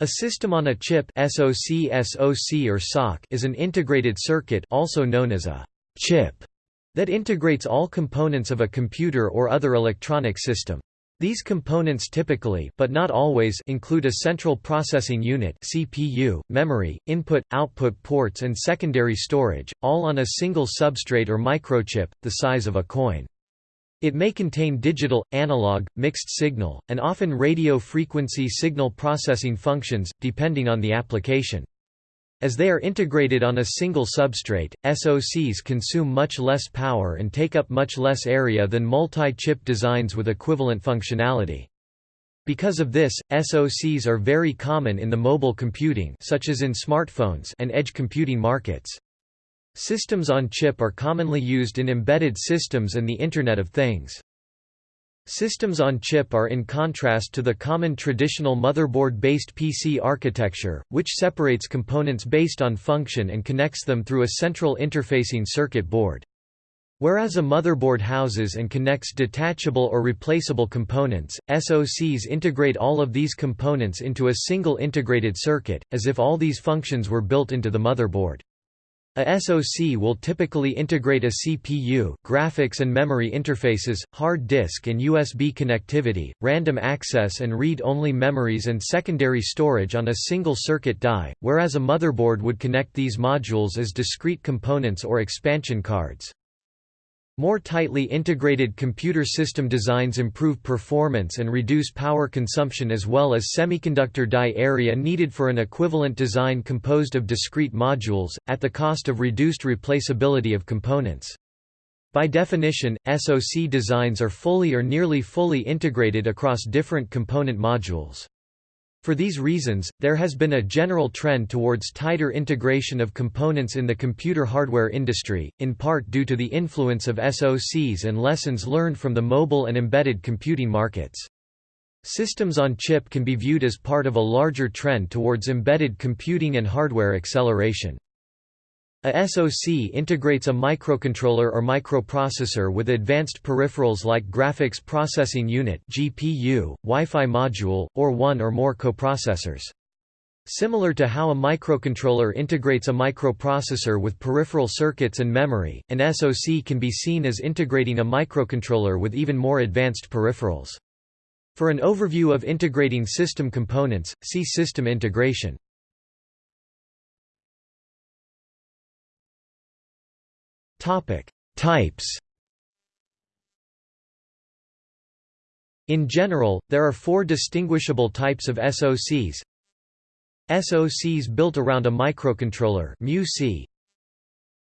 A system on a chip SoC, SoC or SoC is an integrated circuit also known as a chip that integrates all components of a computer or other electronic system. These components typically but not always include a central processing unit CPU, memory, input-output ports and secondary storage, all on a single substrate or microchip, the size of a coin. It may contain digital, analog, mixed signal, and often radio frequency signal processing functions, depending on the application. As they are integrated on a single substrate, SoCs consume much less power and take up much less area than multi-chip designs with equivalent functionality. Because of this, SoCs are very common in the mobile computing such as in smartphones and edge computing markets. Systems on chip are commonly used in embedded systems and the Internet of Things. Systems on chip are in contrast to the common traditional motherboard-based PC architecture, which separates components based on function and connects them through a central interfacing circuit board. Whereas a motherboard houses and connects detachable or replaceable components, SoCs integrate all of these components into a single integrated circuit, as if all these functions were built into the motherboard. A SoC will typically integrate a CPU, graphics and memory interfaces, hard disk and USB connectivity, random access and read-only memories and secondary storage on a single circuit die, whereas a motherboard would connect these modules as discrete components or expansion cards. More tightly integrated computer system designs improve performance and reduce power consumption as well as semiconductor die area needed for an equivalent design composed of discrete modules, at the cost of reduced replaceability of components. By definition, SoC designs are fully or nearly fully integrated across different component modules. For these reasons, there has been a general trend towards tighter integration of components in the computer hardware industry, in part due to the influence of SoCs and lessons learned from the mobile and embedded computing markets. Systems on chip can be viewed as part of a larger trend towards embedded computing and hardware acceleration. A SoC integrates a microcontroller or microprocessor with advanced peripherals like graphics processing unit (GPU), Wi-Fi module, or one or more coprocessors. Similar to how a microcontroller integrates a microprocessor with peripheral circuits and memory, an SoC can be seen as integrating a microcontroller with even more advanced peripherals. For an overview of integrating system components, see system integration. Topic: Types. In general, there are four distinguishable types of SoCs. SoCs built around a microcontroller MUC.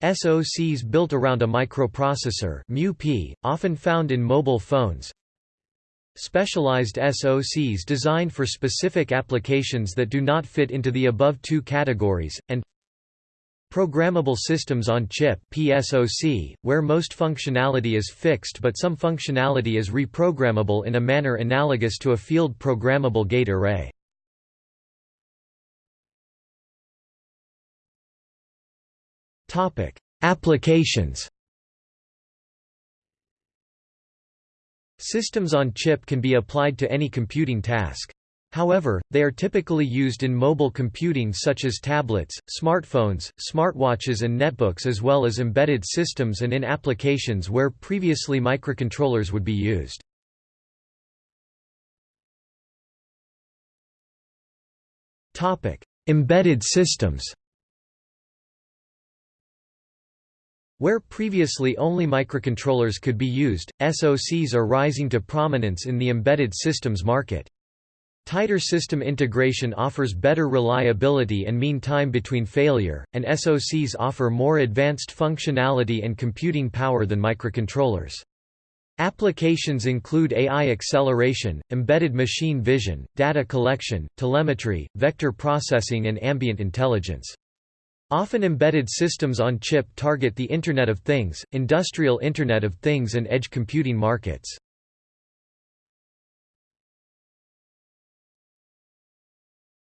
SoCs built around a microprocessor MUP, often found in mobile phones. Specialized SoCs designed for specific applications that do not fit into the above two categories, and Programmable systems on chip PSOC, where most functionality is fixed but some functionality is reprogrammable in a manner analogous to a field programmable gate array. Applications Systems on chip can be applied to any computing task. However, they are typically used in mobile computing such as tablets, smartphones, smartwatches and netbooks as well as embedded systems and in applications where previously microcontrollers would be used. Embedded systems Where previously only microcontrollers could be used, SoCs are rising to prominence in the embedded systems market. Tighter system integration offers better reliability and mean time between failure, and SoCs offer more advanced functionality and computing power than microcontrollers. Applications include AI acceleration, embedded machine vision, data collection, telemetry, vector processing and ambient intelligence. Often embedded systems on chip target the Internet of Things, industrial Internet of Things and edge computing markets.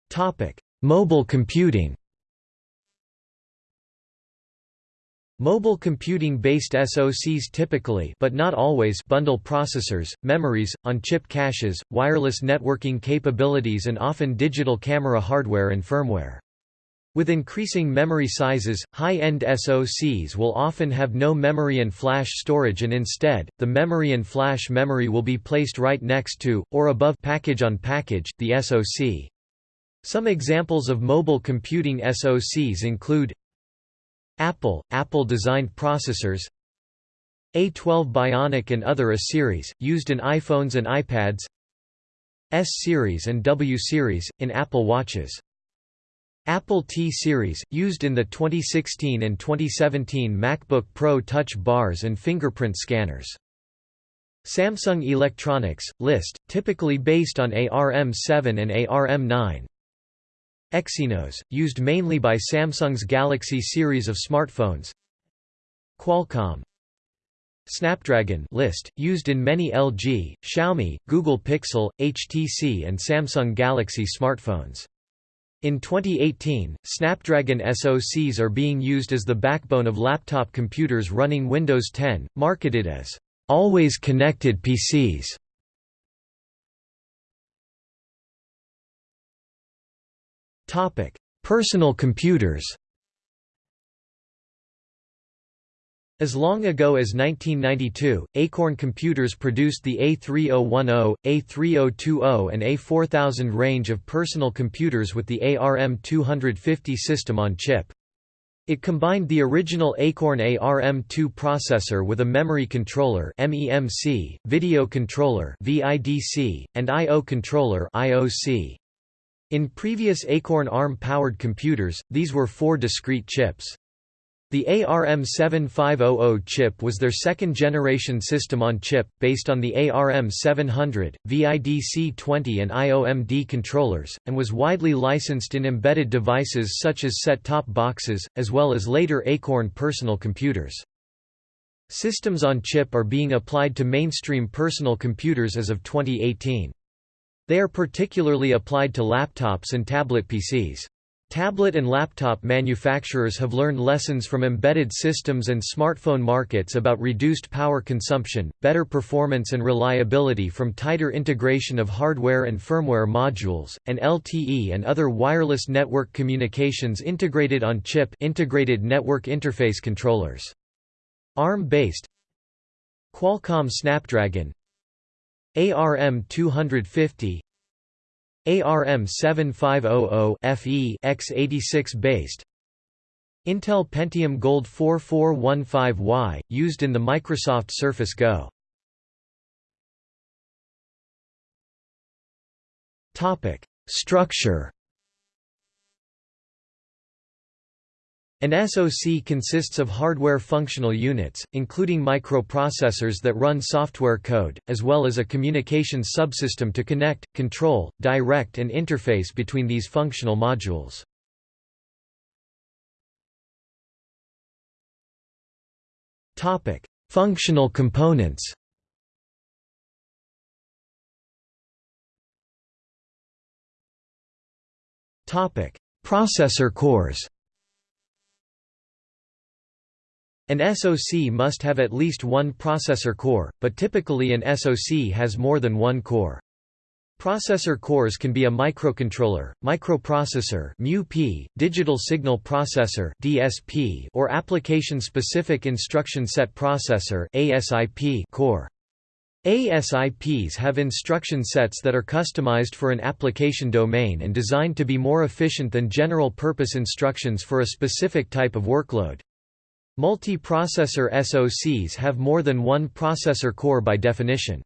Topic: Mobile computing. Mobile computing-based SoCs typically but not always bundle processors, memories, on-chip caches, wireless networking capabilities and often digital camera hardware and firmware. With increasing memory sizes, high-end SoCs will often have no memory and flash storage and instead, the memory and flash memory will be placed right next to, or above package on package, the SoC. Some examples of mobile computing SoCs include Apple, Apple-designed processors A12 Bionic and other A-series, used in iPhones and iPads S-series and W-series, in Apple Watches Apple T-series, used in the 2016 and 2017 MacBook Pro Touch bars and fingerprint scanners. Samsung Electronics, list, typically based on ARM7 and ARM9 Exynos, used mainly by Samsung's Galaxy series of smartphones Qualcomm Snapdragon list, used in many LG, Xiaomi, Google Pixel, HTC and Samsung Galaxy smartphones. In 2018, Snapdragon SoCs are being used as the backbone of laptop computers running Windows 10, marketed as always connected PCs. Topic: Personal computers. As long ago as 1992, Acorn Computers produced the A3010, A3020 and A4000 range of personal computers with the ARM250 system on chip. It combined the original Acorn ARM2 processor with a memory controller MEMC, video controller VIDC, and I/O controller IOC. In previous Acorn ARM-powered computers, these were four discrete chips. The ARM7500 chip was their second-generation system-on-chip, based on the ARM700, VIDC-20 and IOMD controllers, and was widely licensed in embedded devices such as set-top boxes, as well as later Acorn personal computers. Systems on chip are being applied to mainstream personal computers as of 2018. They are particularly applied to laptops and tablet PCs. Tablet and laptop manufacturers have learned lessons from embedded systems and smartphone markets about reduced power consumption, better performance and reliability from tighter integration of hardware and firmware modules, and LTE and other wireless network communications integrated on chip integrated network interface controllers. ARM-based Qualcomm Snapdragon ARM 250 ARM 7500 FE x86 based. Intel Pentium Gold 4415Y, used in the Microsoft Surface Go. Topic structure An SoC consists of hardware functional units, including microprocessors that run software code, as well as a communications subsystem to connect, control, direct and interface between these functional modules. Functional components Processor cores An SoC must have at least one processor core, but typically an SoC has more than one core. Processor cores can be a microcontroller, microprocessor (MUP), digital signal processor (DSP), or application-specific instruction set processor (ASIP) core. ASIPs have instruction sets that are customized for an application domain and designed to be more efficient than general-purpose instructions for a specific type of workload. Multi-processor SoCs have more than one processor core by definition.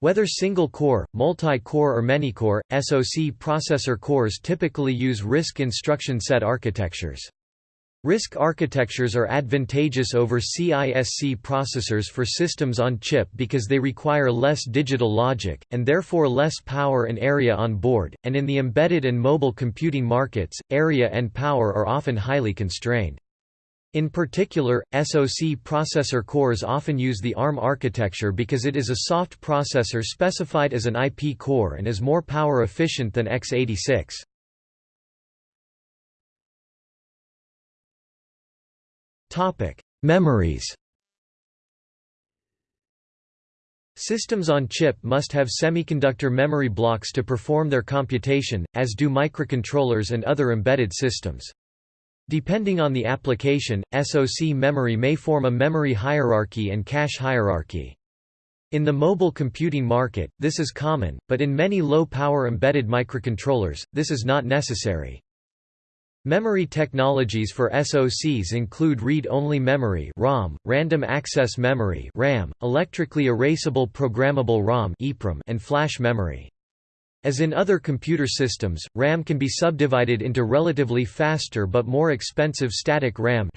Whether single-core, multi-core or many-core, SoC processor cores typically use RISC instruction set architectures. RISC architectures are advantageous over CISC processors for systems on chip because they require less digital logic, and therefore less power and area on board, and in the embedded and mobile computing markets, area and power are often highly constrained. In particular, SoC processor cores often use the ARM architecture because it is a soft processor specified as an IP core and is more power efficient than x86. Memories Systems on chip must have semiconductor memory blocks to perform their computation, as do microcontrollers and other embedded systems. Depending on the application, SoC memory may form a memory hierarchy and cache hierarchy. In the mobile computing market, this is common, but in many low-power embedded microcontrollers, this is not necessary. Memory technologies for SoCs include read-only memory (ROM), random access memory (RAM), electrically erasable programmable ROM (EEPROM), and flash memory. As in other computer systems, RAM can be subdivided into relatively faster but more expensive static RAM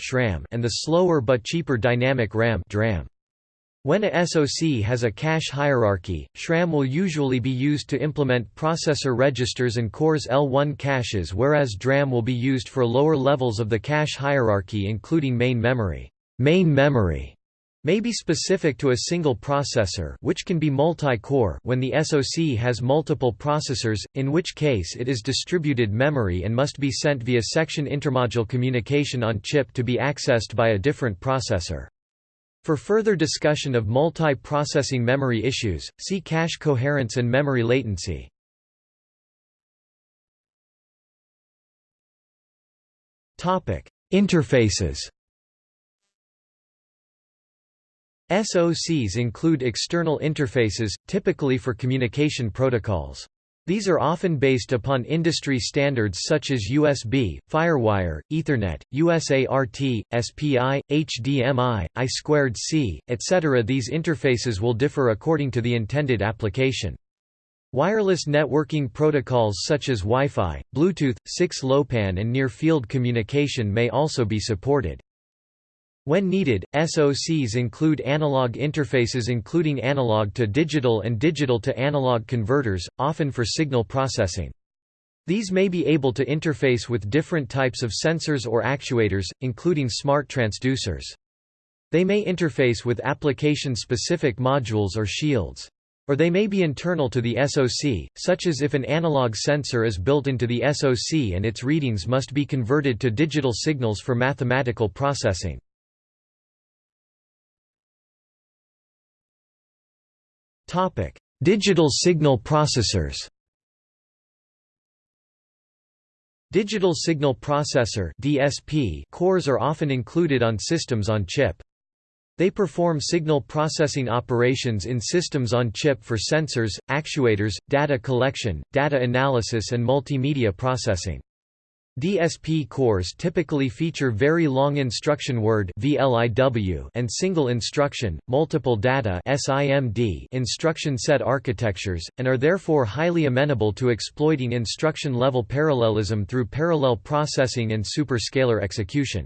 and the slower but cheaper dynamic RAM DRAM. When a SoC has a cache hierarchy, SRAM will usually be used to implement processor registers and cores L1 caches whereas DRAM will be used for lower levels of the cache hierarchy including main memory. Main memory may be specific to a single processor which can be multi-core when the SoC has multiple processors, in which case it is distributed memory and must be sent via section intermodule communication on chip to be accessed by a different processor. For further discussion of multi-processing memory issues, see cache coherence and memory latency. Interfaces SOCs include external interfaces, typically for communication protocols. These are often based upon industry standards such as USB, FireWire, Ethernet, USART, SPI, HDMI, I2C, etc. These interfaces will differ according to the intended application. Wireless networking protocols such as Wi-Fi, Bluetooth, 6LoWPAN and near-field communication may also be supported. When needed, SOCs include analog interfaces including analog to digital and digital to analog converters, often for signal processing. These may be able to interface with different types of sensors or actuators, including smart transducers. They may interface with application-specific modules or shields. Or they may be internal to the SoC, such as if an analog sensor is built into the SoC and its readings must be converted to digital signals for mathematical processing. Topic: Digital signal processors. Digital signal processor (DSP) cores are often included on systems on chip. They perform signal processing operations in systems on chip for sensors, actuators, data collection, data analysis and multimedia processing. DSP cores typically feature very long instruction word and single instruction, multiple data instruction set architectures, and are therefore highly amenable to exploiting instruction-level parallelism through parallel processing and superscalar execution.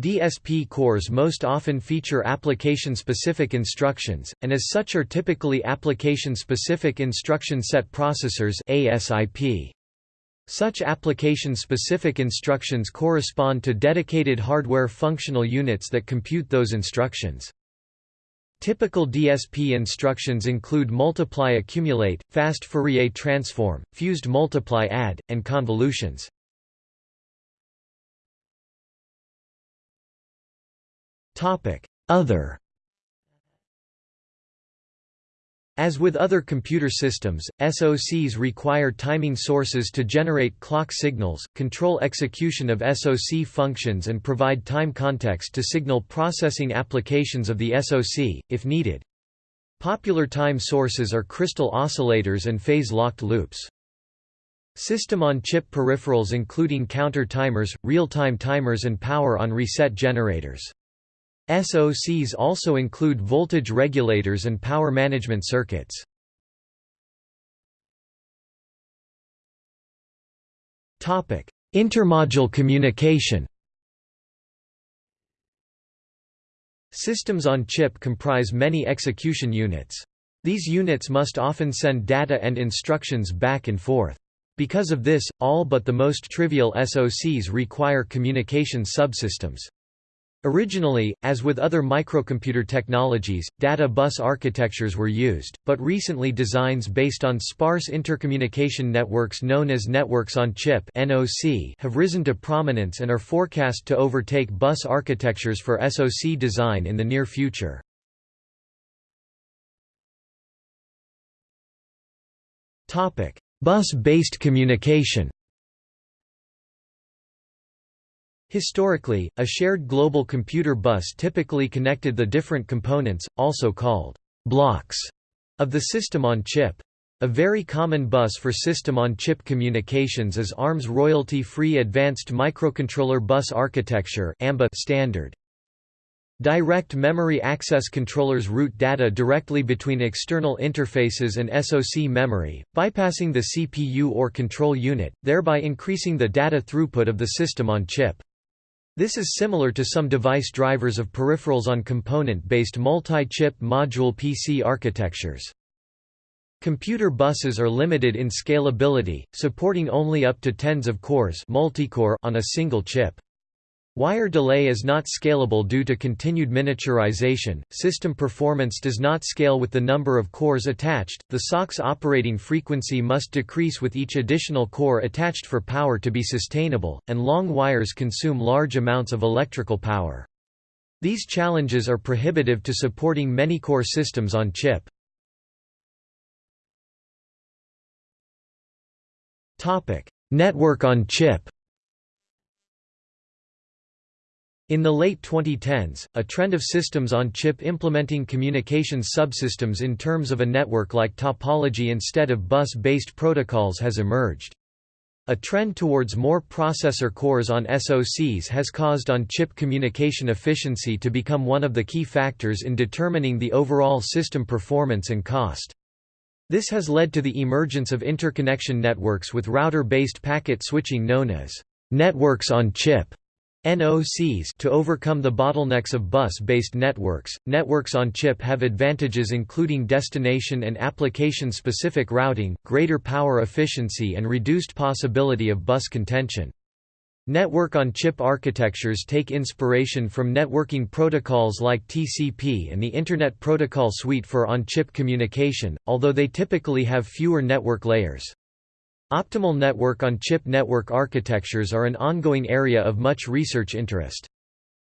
DSP cores most often feature application-specific instructions, and as such are typically application-specific instruction set processors ASIP. Such application-specific instructions correspond to dedicated hardware functional units that compute those instructions. Typical DSP instructions include multiply accumulate, fast Fourier transform, fused multiply add, and convolutions. Other As with other computer systems, SOCs require timing sources to generate clock signals, control execution of SOC functions and provide time context to signal processing applications of the SOC, if needed. Popular time sources are crystal oscillators and phase-locked loops. System-on-chip peripherals including counter timers, real-time timers and power-on-reset generators. SOCs also include voltage regulators and power management circuits. Intermodule communication Systems on chip comprise many execution units. These units must often send data and instructions back and forth. Because of this, all but the most trivial SOCs require communication subsystems. Originally, as with other microcomputer technologies, data bus architectures were used, but recently designs based on sparse intercommunication networks known as networks on chip have risen to prominence and are forecast to overtake bus architectures for SoC design in the near future. Bus-based communication Historically, a shared global computer bus typically connected the different components, also called blocks, of the system on chip. A very common bus for system-on-chip communications is ARM's royalty-free Advanced Microcontroller Bus Architecture standard. Direct memory access controllers route data directly between external interfaces and SoC memory, bypassing the CPU or control unit, thereby increasing the data throughput of the system on chip. This is similar to some device drivers of peripherals on component-based multi-chip module PC architectures. Computer buses are limited in scalability, supporting only up to tens of cores multicore on a single chip. Wire delay is not scalable due to continued miniaturization. System performance does not scale with the number of cores attached. The SOC's operating frequency must decrease with each additional core attached for power to be sustainable, and long wires consume large amounts of electrical power. These challenges are prohibitive to supporting many core systems on chip. Network on chip. In the late 2010s, a trend of systems on chip implementing communications subsystems in terms of a network-like topology instead of bus-based protocols has emerged. A trend towards more processor cores on SoCs has caused on-chip communication efficiency to become one of the key factors in determining the overall system performance and cost. This has led to the emergence of interconnection networks with router-based packet switching known as networks on chip. NOCs to overcome the bottlenecks of bus-based networks. Networks on chip have advantages including destination and application-specific routing, greater power efficiency and reduced possibility of bus contention. Network-on-chip architectures take inspiration from networking protocols like TCP and the Internet Protocol Suite for on-chip communication, although they typically have fewer network layers. Optimal network-on-chip network architectures are an ongoing area of much research interest.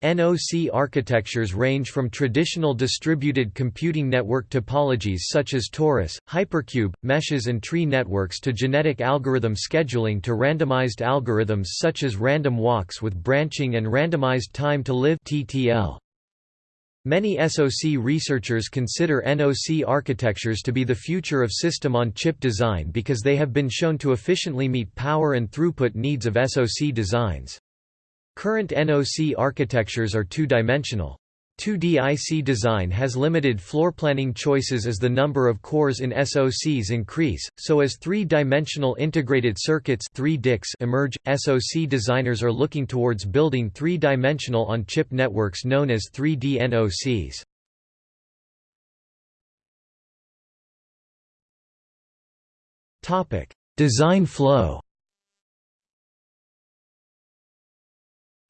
NOC architectures range from traditional distributed computing network topologies such as torus, hypercube, meshes and tree networks to genetic algorithm scheduling to randomized algorithms such as random walks with branching and randomized time to live TTL. Many SoC researchers consider NOC architectures to be the future of system-on-chip design because they have been shown to efficiently meet power and throughput needs of SoC designs. Current NOC architectures are two-dimensional. 2D IC design has limited floor planning choices as the number of cores in SoCs increase, so as three-dimensional integrated circuits 3 emerge, SoC designers are looking towards building three-dimensional on-chip networks known as 3D NOCs. Design flow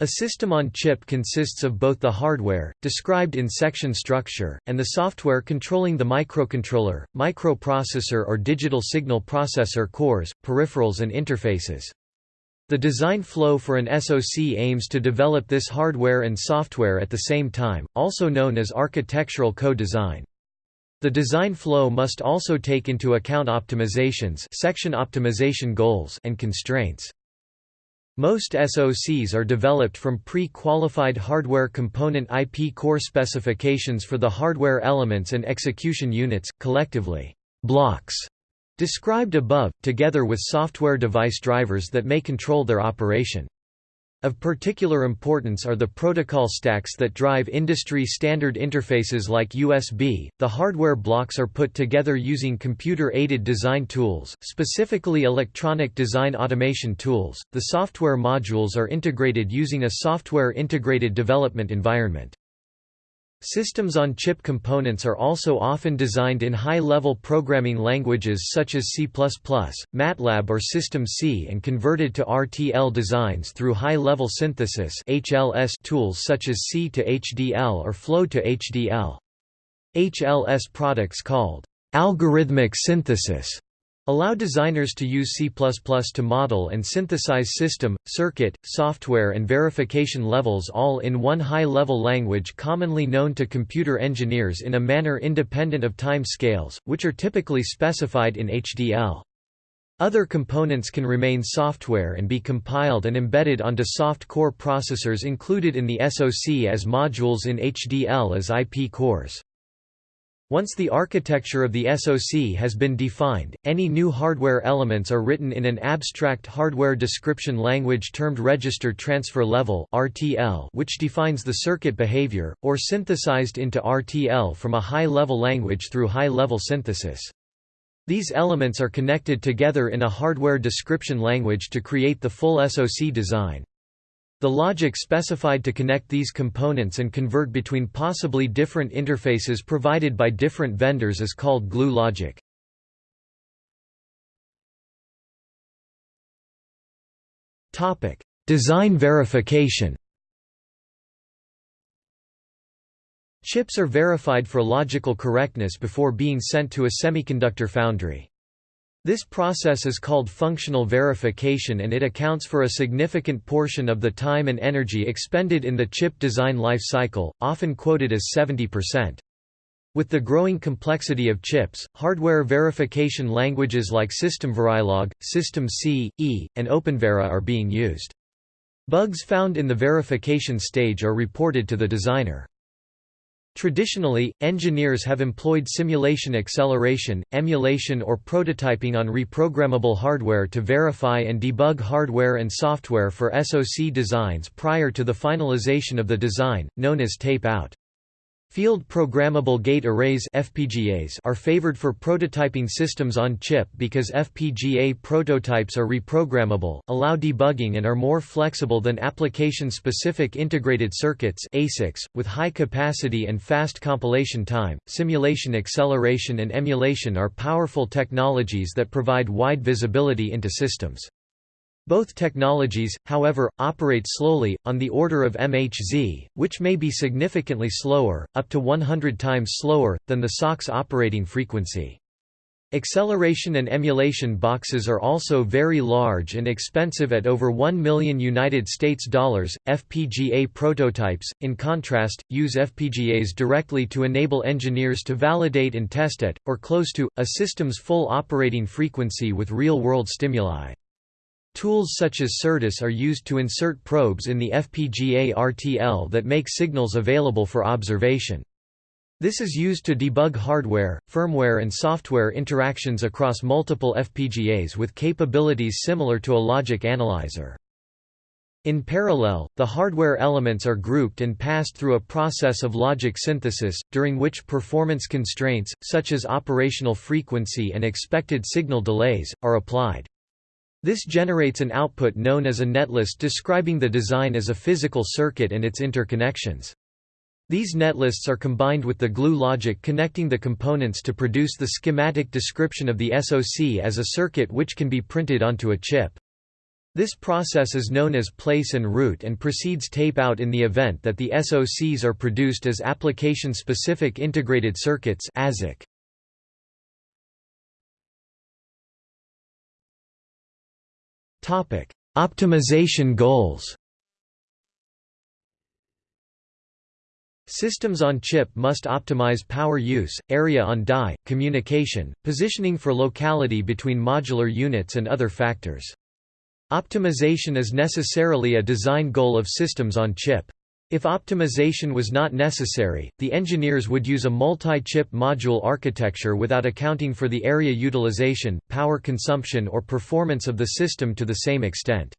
A system on chip consists of both the hardware, described in section structure, and the software controlling the microcontroller, microprocessor or digital signal processor cores, peripherals and interfaces. The design flow for an SoC aims to develop this hardware and software at the same time, also known as architectural co-design. The design flow must also take into account optimizations section optimization goals and constraints. Most SoCs are developed from pre-qualified hardware component IP core specifications for the hardware elements and execution units, collectively, blocks, described above, together with software device drivers that may control their operation. Of particular importance are the protocol stacks that drive industry standard interfaces like USB. The hardware blocks are put together using computer aided design tools, specifically electronic design automation tools. The software modules are integrated using a software integrated development environment. Systems-on-chip components are also often designed in high-level programming languages such as C++, MATLAB or SystemC and converted to RTL designs through high-level synthesis HLS tools such as C to HDL or Flow to HDL. HLS products called algorithmic synthesis Allow designers to use C++ to model and synthesize system, circuit, software and verification levels all in one high-level language commonly known to computer engineers in a manner independent of time scales, which are typically specified in HDL. Other components can remain software and be compiled and embedded onto soft core processors included in the SoC as modules in HDL as IP cores. Once the architecture of the SoC has been defined, any new hardware elements are written in an abstract hardware description language termed Register Transfer Level (RTL), which defines the circuit behavior, or synthesized into RTL from a high-level language through high-level synthesis. These elements are connected together in a hardware description language to create the full SoC design. The logic specified to connect these components and convert between possibly different interfaces provided by different vendors is called glue logic. Topic: Design verification Chips are verified for logical correctness before being sent to a semiconductor foundry. This process is called functional verification and it accounts for a significant portion of the time and energy expended in the chip design life cycle, often quoted as 70%. With the growing complexity of chips, hardware verification languages like SystemVerilog, SystemC, E, and OpenVera are being used. Bugs found in the verification stage are reported to the designer. Traditionally, engineers have employed simulation acceleration, emulation or prototyping on reprogrammable hardware to verify and debug hardware and software for SoC designs prior to the finalization of the design, known as tape-out. Field Programmable Gate Arrays FPGAs are favored for prototyping systems on chip because FPGA prototypes are reprogrammable, allow debugging and are more flexible than application-specific integrated circuits ASICs, with high capacity and fast compilation time. Simulation acceleration and emulation are powerful technologies that provide wide visibility into systems. Both technologies, however, operate slowly, on the order of MHz, which may be significantly slower, up to 100 times slower, than the SOC's operating frequency. Acceleration and emulation boxes are also very large and expensive at over 1 million United States dollars. FPGA prototypes, in contrast, use FPGAs directly to enable engineers to validate and test at, or close to, a system's full operating frequency with real-world stimuli. Tools such as Certus are used to insert probes in the FPGA RTL that make signals available for observation. This is used to debug hardware, firmware and software interactions across multiple FPGAs with capabilities similar to a logic analyzer. In parallel, the hardware elements are grouped and passed through a process of logic synthesis, during which performance constraints, such as operational frequency and expected signal delays, are applied. This generates an output known as a netlist describing the design as a physical circuit and its interconnections. These netlists are combined with the glue logic connecting the components to produce the schematic description of the SoC as a circuit which can be printed onto a chip. This process is known as place and route and precedes tape-out in the event that the SoCs are produced as application-specific integrated circuits ASIC. Topic: Optimization goals. Systems on chip must optimize power use, area on die, communication, positioning for locality between modular units and other factors. Optimization is necessarily a design goal of systems on chip. If optimization was not necessary, the engineers would use a multi-chip module architecture without accounting for the area utilization, power consumption or performance of the system to the same extent.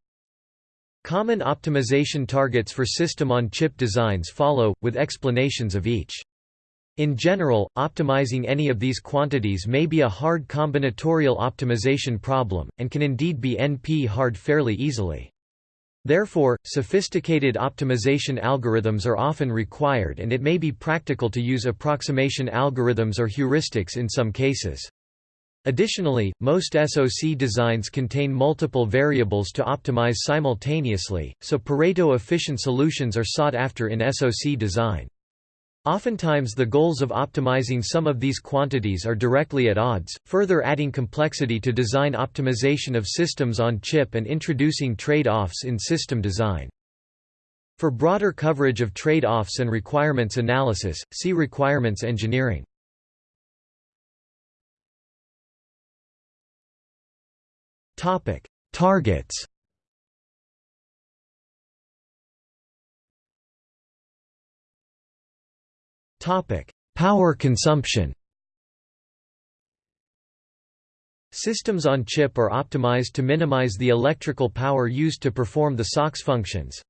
Common optimization targets for system-on-chip designs follow, with explanations of each. In general, optimizing any of these quantities may be a hard combinatorial optimization problem, and can indeed be NP-hard fairly easily. Therefore, sophisticated optimization algorithms are often required and it may be practical to use approximation algorithms or heuristics in some cases. Additionally, most SoC designs contain multiple variables to optimize simultaneously, so Pareto-efficient solutions are sought after in SoC design. Oftentimes the goals of optimizing some of these quantities are directly at odds, further adding complexity to design optimization of systems on chip and introducing trade-offs in system design. For broader coverage of trade-offs and requirements analysis, see requirements engineering. Targets. Topic: Power consumption. Systems on chip are optimized to minimize the electrical power used to perform the SoC's functions.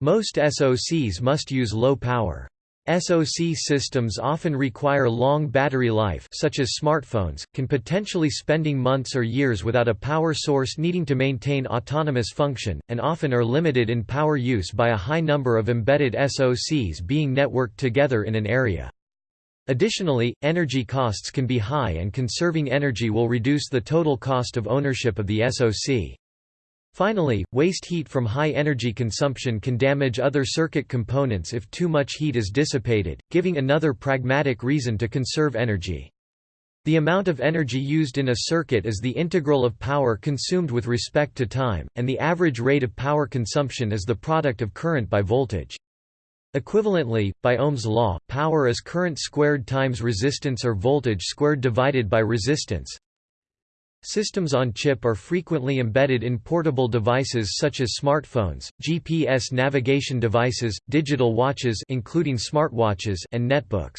Most SoCs must use low power. SoC systems often require long battery life such as smartphones, can potentially spending months or years without a power source needing to maintain autonomous function, and often are limited in power use by a high number of embedded SoCs being networked together in an area. Additionally, energy costs can be high and conserving energy will reduce the total cost of ownership of the SoC. Finally, waste heat from high energy consumption can damage other circuit components if too much heat is dissipated, giving another pragmatic reason to conserve energy. The amount of energy used in a circuit is the integral of power consumed with respect to time, and the average rate of power consumption is the product of current by voltage. Equivalently, by Ohm's law, power is current squared times resistance or voltage squared divided by resistance. Systems on chip are frequently embedded in portable devices such as smartphones, GPS navigation devices, digital watches including smartwatches and netbooks.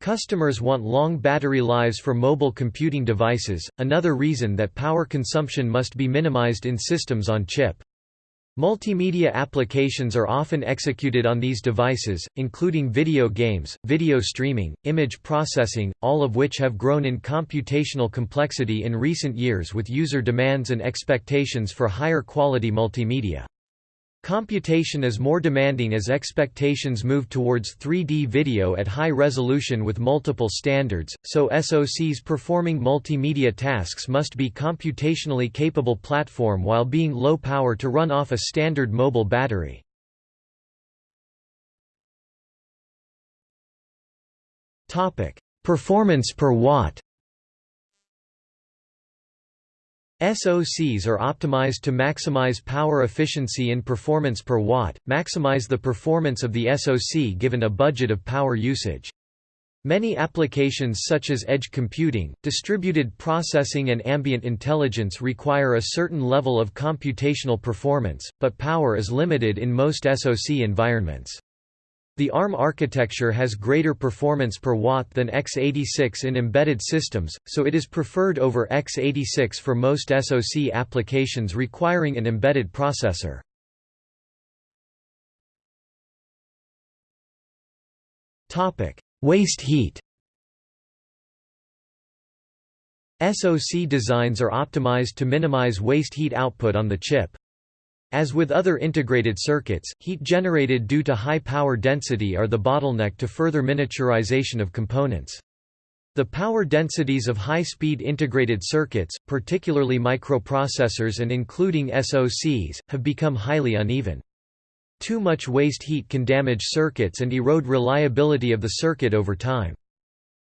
Customers want long battery lives for mobile computing devices, another reason that power consumption must be minimized in systems on chip. Multimedia applications are often executed on these devices, including video games, video streaming, image processing, all of which have grown in computational complexity in recent years with user demands and expectations for higher quality multimedia. Computation is more demanding as expectations move towards 3D video at high resolution with multiple standards, so SoCs performing multimedia tasks must be computationally capable platform while being low power to run off a standard mobile battery. Performance per watt SOCs are optimized to maximize power efficiency and performance per watt, maximize the performance of the SOC given a budget of power usage. Many applications such as edge computing, distributed processing and ambient intelligence require a certain level of computational performance, but power is limited in most SOC environments. The ARM architecture has greater performance per watt than x86 in embedded systems, so it is preferred over x86 for most SoC applications requiring an embedded processor. Waste heat SoC designs are optimized to minimize waste heat output on the chip. As with other integrated circuits, heat generated due to high power density are the bottleneck to further miniaturization of components. The power densities of high-speed integrated circuits, particularly microprocessors and including SoCs, have become highly uneven. Too much waste heat can damage circuits and erode reliability of the circuit over time.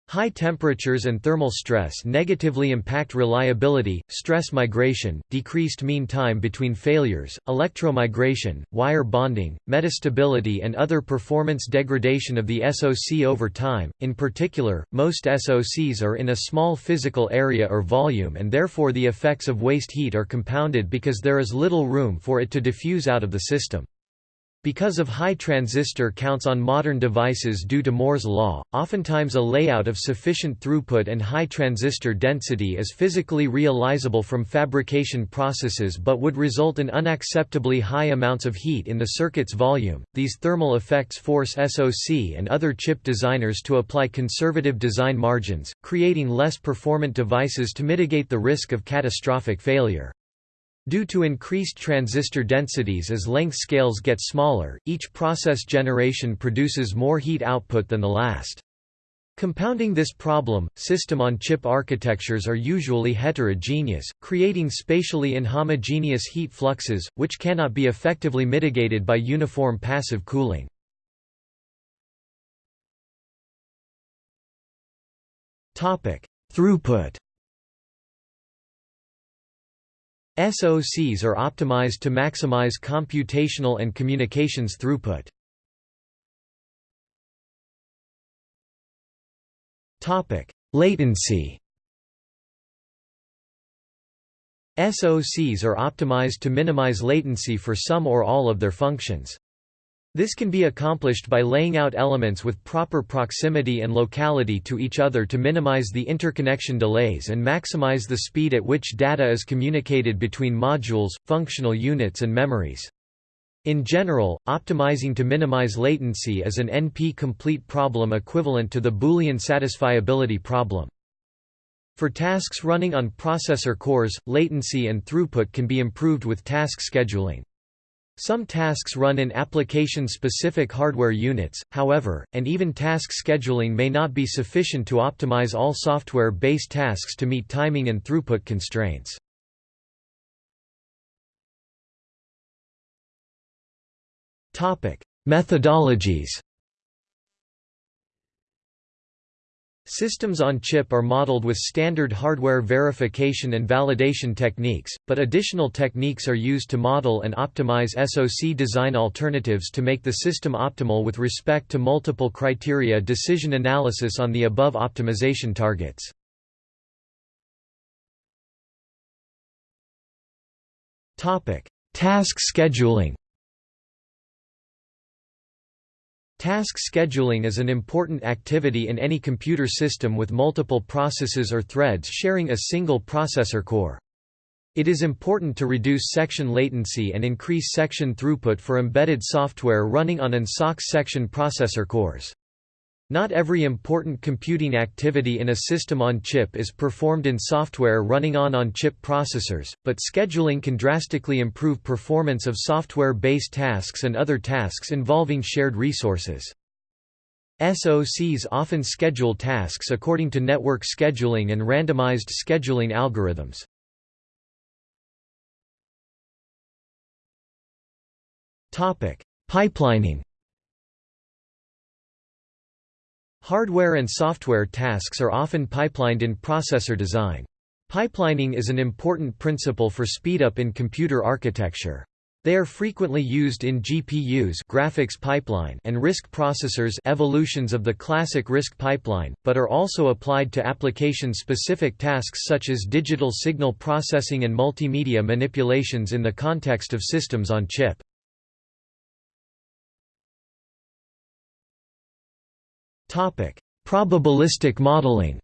High temperatures and thermal stress negatively impact reliability, stress migration, decreased mean time between failures, electromigration, wire bonding, metastability and other performance degradation of the SoC over time. In particular, most SoCs are in a small physical area or volume and therefore the effects of waste heat are compounded because there is little room for it to diffuse out of the system. Because of high transistor counts on modern devices due to Moore's law, oftentimes a layout of sufficient throughput and high transistor density is physically realizable from fabrication processes but would result in unacceptably high amounts of heat in the circuit's volume. These thermal effects force SoC and other chip designers to apply conservative design margins, creating less performant devices to mitigate the risk of catastrophic failure. Due to increased transistor densities as length scales get smaller, each process generation produces more heat output than the last. Compounding this problem, system-on-chip architectures are usually heterogeneous, creating spatially inhomogeneous heat fluxes, which cannot be effectively mitigated by uniform passive cooling. Throughput SOCs are optimized to maximize computational and communications throughput. Topic: Latency. SOCs are optimized to minimize latency for some or all of their functions. This can be accomplished by laying out elements with proper proximity and locality to each other to minimize the interconnection delays and maximize the speed at which data is communicated between modules, functional units and memories. In general, optimizing to minimize latency is an NP-complete problem equivalent to the Boolean satisfiability problem. For tasks running on processor cores, latency and throughput can be improved with task scheduling. Some tasks run in application-specific hardware units, however, and even task scheduling may not be sufficient to optimize all software-based tasks to meet timing and throughput constraints. Methodologies Systems on chip are modeled with standard hardware verification and validation techniques, but additional techniques are used to model and optimize SoC design alternatives to make the system optimal with respect to multiple criteria decision analysis on the above optimization targets. Task scheduling Task scheduling is an important activity in any computer system with multiple processes or threads sharing a single processor core. It is important to reduce section latency and increase section throughput for embedded software running on an SOC section processor cores. Not every important computing activity in a system on chip is performed in software running on on-chip processors, but scheduling can drastically improve performance of software-based tasks and other tasks involving shared resources. SOCs often schedule tasks according to network scheduling and randomized scheduling algorithms. Pipelining Hardware and software tasks are often pipelined in processor design. Pipelining is an important principle for speedup in computer architecture. They are frequently used in GPUs graphics pipeline and RISC processors evolutions of the classic RISC pipeline, but are also applied to application-specific tasks such as digital signal processing and multimedia manipulations in the context of systems on chip. Probabilistic modeling.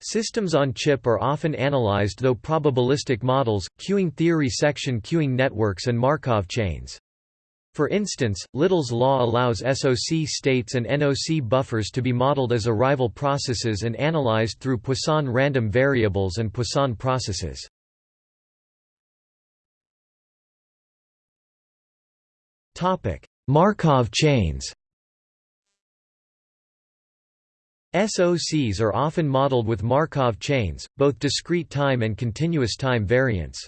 Systems on chip are often analyzed through probabilistic models, queuing theory section queuing networks and Markov chains. For instance, Little's law allows SOC states and NOC buffers to be modeled as arrival processes and analyzed through Poisson random variables and Poisson processes. Markov chains SOCs are often modeled with Markov chains, both discrete time and continuous time variants.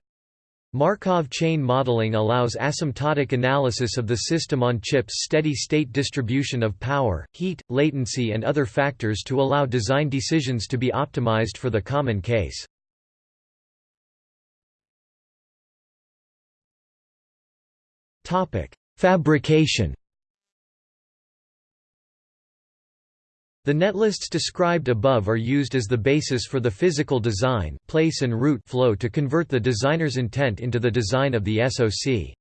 Markov chain modeling allows asymptotic analysis of the system on chip's steady-state distribution of power, heat, latency and other factors to allow design decisions to be optimized for the common case. Fabrication The netlists described above are used as the basis for the physical design place and route flow to convert the designer's intent into the design of the SoC.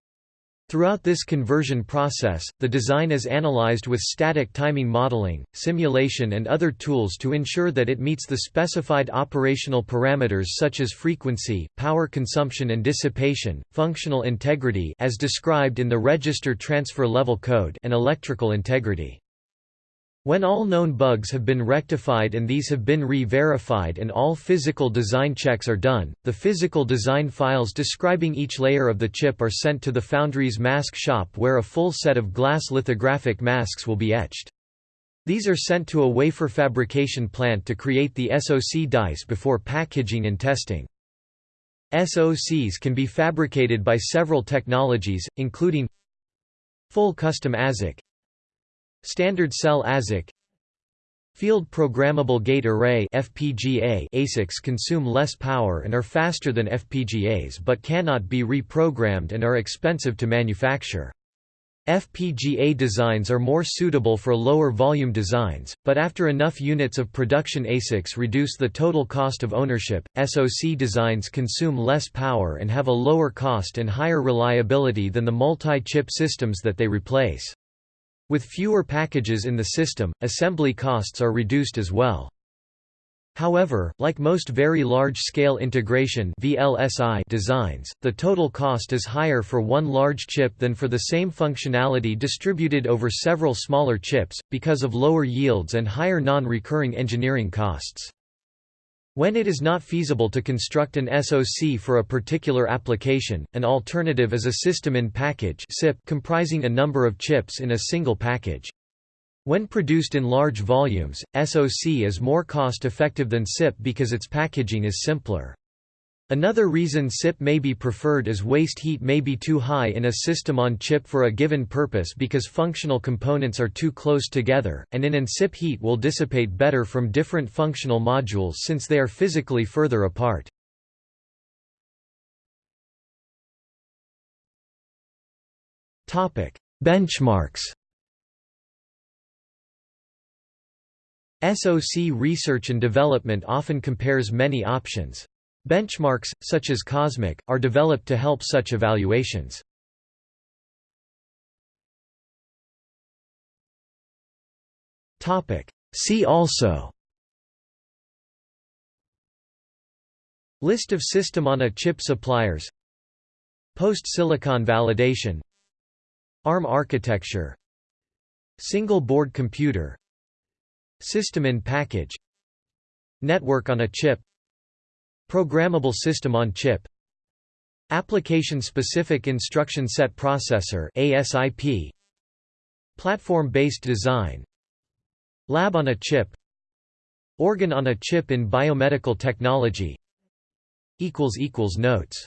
Throughout this conversion process, the design is analyzed with static timing modeling, simulation and other tools to ensure that it meets the specified operational parameters such as frequency, power consumption and dissipation, functional integrity as described in the register transfer level code and electrical integrity. When all known bugs have been rectified and these have been re-verified and all physical design checks are done, the physical design files describing each layer of the chip are sent to the foundry's mask shop where a full set of glass lithographic masks will be etched. These are sent to a wafer fabrication plant to create the SoC dice before packaging and testing. SoCs can be fabricated by several technologies, including Full Custom ASIC Standard Cell ASIC Field Programmable Gate Array FPGA ASICs consume less power and are faster than FPGAs but cannot be reprogrammed and are expensive to manufacture. FPGA designs are more suitable for lower volume designs, but after enough units of production ASICs reduce the total cost of ownership, SoC designs consume less power and have a lower cost and higher reliability than the multi-chip systems that they replace. With fewer packages in the system, assembly costs are reduced as well. However, like most very large-scale integration VLSI designs, the total cost is higher for one large chip than for the same functionality distributed over several smaller chips, because of lower yields and higher non-recurring engineering costs. When it is not feasible to construct an SoC for a particular application, an alternative is a system-in-package comprising a number of chips in a single package. When produced in large volumes, SoC is more cost-effective than SIP because its packaging is simpler. Another reason SIP may be preferred is waste heat may be too high in a system on chip for a given purpose because functional components are too close together, and in an SIP heat will dissipate better from different functional modules since they are physically further apart. Benchmarks SoC research and development often compares many options. Benchmarks, such as COSMIC, are developed to help such evaluations. See also List of system-on-a-chip suppliers Post-silicon validation ARM architecture Single board computer System in package Network on a chip Programmable System on Chip. Application-Specific Instruction Set Processor ASIP Platform-based design. Lab on a chip. Organ on a chip in biomedical technology. Notes